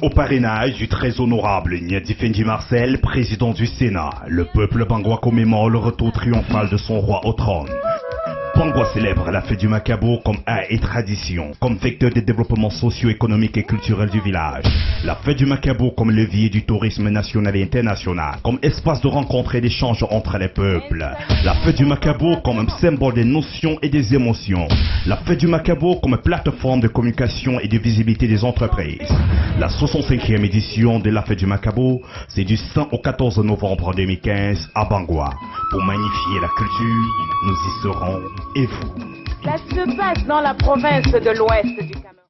Haut parrainage du très honorable Niadi Fendi Marcel, président du Sénat, le peuple bangois commémore le retour triomphal de son roi au trône. Bangwa célèbre la fête du Macabo comme art et tradition, comme vecteur de développement socio-économique et culturel du village. La fête du Macabo comme levier du tourisme national et international, comme espace de rencontre et d'échange entre les peuples. La fête du Macabo comme un symbole des notions et des émotions. La fête du Macabo comme plateforme de communication et de visibilité des entreprises. La 65e édition de la fête du Macabo, c'est du 5 au 14 novembre 2015 à Bangwa. Pour magnifier la culture, nous y serons et vous Ça se passe dans la province de l'Ouest du Cameroun?